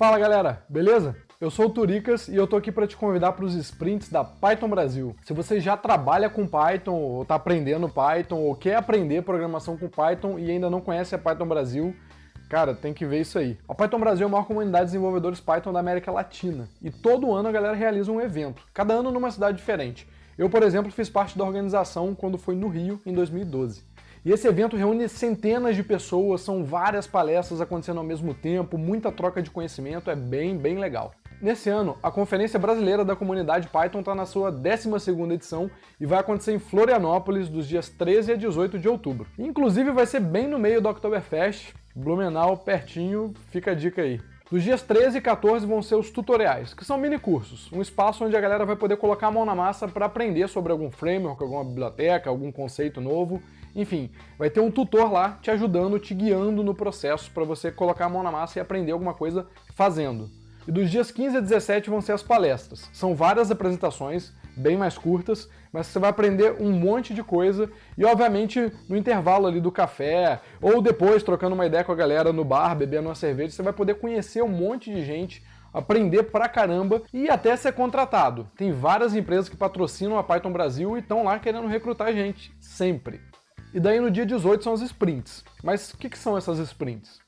Fala galera, beleza? Eu sou o Turicas e eu tô aqui para te convidar para os sprints da Python Brasil. Se você já trabalha com Python, ou está aprendendo Python, ou quer aprender programação com Python e ainda não conhece a Python Brasil, Cara, tem que ver isso aí. A Python Brasil é a maior comunidade de desenvolvedores Python da América Latina. E todo ano a galera realiza um evento, cada ano numa cidade diferente. Eu, por exemplo, fiz parte da organização quando foi no Rio, em 2012. E esse evento reúne centenas de pessoas, são várias palestras acontecendo ao mesmo tempo, muita troca de conhecimento, é bem, bem legal. Nesse ano, a Conferência Brasileira da Comunidade Python está na sua 12ª edição e vai acontecer em Florianópolis dos dias 13 a 18 de outubro. Inclusive vai ser bem no meio do Oktoberfest, Blumenau, pertinho, fica a dica aí. Dos dias 13 e 14 vão ser os tutoriais, que são mini cursos, um espaço onde a galera vai poder colocar a mão na massa para aprender sobre algum framework, alguma biblioteca, algum conceito novo, enfim, vai ter um tutor lá te ajudando, te guiando no processo para você colocar a mão na massa e aprender alguma coisa fazendo. E dos dias 15 a 17 vão ser as palestras. São várias apresentações, bem mais curtas, mas você vai aprender um monte de coisa e, obviamente, no intervalo ali do café ou depois, trocando uma ideia com a galera no bar, bebendo uma cerveja, você vai poder conhecer um monte de gente, aprender pra caramba e até ser contratado. Tem várias empresas que patrocinam a Python Brasil e estão lá querendo recrutar gente, sempre. E daí no dia 18 são as sprints. Mas o que, que são essas sprints?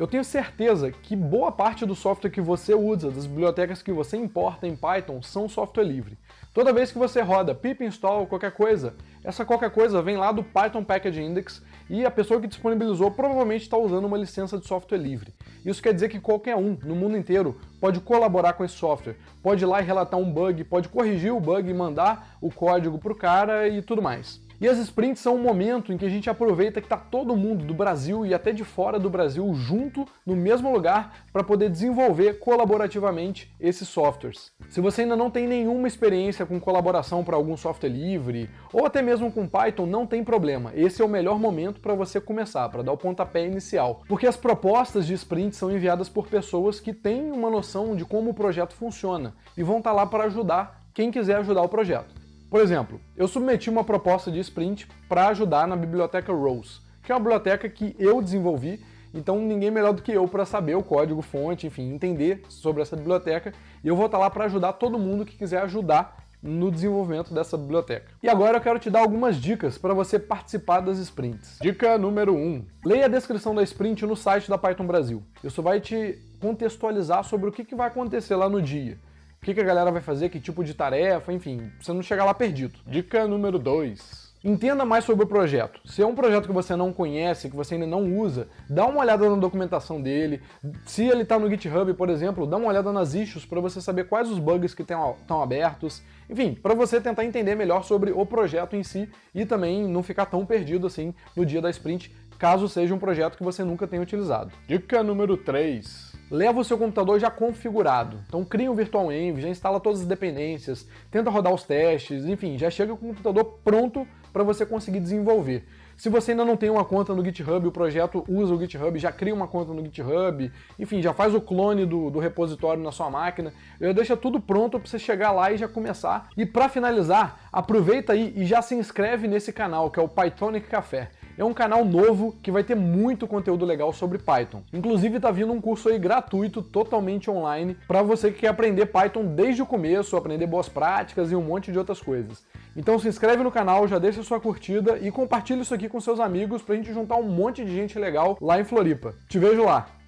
Eu tenho certeza que boa parte do software que você usa, das bibliotecas que você importa em Python, são software livre. Toda vez que você roda pip install qualquer coisa, essa qualquer coisa vem lá do Python Package Index e a pessoa que disponibilizou provavelmente está usando uma licença de software livre. Isso quer dizer que qualquer um, no mundo inteiro, pode colaborar com esse software, pode ir lá e relatar um bug, pode corrigir o bug e mandar o código para o cara e tudo mais. E as sprints são um momento em que a gente aproveita que está todo mundo do Brasil e até de fora do Brasil junto no mesmo lugar para poder desenvolver colaborativamente esses softwares. Se você ainda não tem nenhuma experiência com colaboração para algum software livre, ou até mesmo com Python, não tem problema. Esse é o melhor momento para você começar, para dar o pontapé inicial. Porque as propostas de sprint são enviadas por pessoas que têm uma noção de como o projeto funciona e vão estar tá lá para ajudar quem quiser ajudar o projeto. Por exemplo, eu submeti uma proposta de sprint para ajudar na biblioteca Rose, que é uma biblioteca que eu desenvolvi, então ninguém melhor do que eu para saber o código fonte, enfim, entender sobre essa biblioteca, e eu vou estar tá lá para ajudar todo mundo que quiser ajudar no desenvolvimento dessa biblioteca. E agora eu quero te dar algumas dicas para você participar das sprints. Dica número 1. Um, leia a descrição da sprint no site da Python Brasil. Isso vai te contextualizar sobre o que, que vai acontecer lá no dia o que, que a galera vai fazer, que tipo de tarefa, enfim, você não chegar lá perdido. Dica número 2. Entenda mais sobre o projeto. Se é um projeto que você não conhece, que você ainda não usa, dá uma olhada na documentação dele. Se ele está no GitHub, por exemplo, dá uma olhada nas issues para você saber quais os bugs que estão abertos. Enfim, para você tentar entender melhor sobre o projeto em si e também não ficar tão perdido assim no dia da sprint, caso seja um projeto que você nunca tenha utilizado. Dica número 3 leva o seu computador já configurado. Então cria um virtual env, já instala todas as dependências, tenta rodar os testes, enfim, já chega com o computador pronto para você conseguir desenvolver. Se você ainda não tem uma conta no GitHub, o projeto usa o GitHub, já cria uma conta no GitHub, enfim, já faz o clone do, do repositório na sua máquina, já deixa tudo pronto para você chegar lá e já começar. E para finalizar, aproveita aí e já se inscreve nesse canal, que é o Pythonic Café. É um canal novo que vai ter muito conteúdo legal sobre Python. Inclusive tá vindo um curso aí gratuito, totalmente online, para você que quer aprender Python desde o começo, aprender boas práticas e um monte de outras coisas. Então se inscreve no canal, já deixa sua curtida e compartilha isso aqui com seus amigos pra gente juntar um monte de gente legal lá em Floripa. Te vejo lá!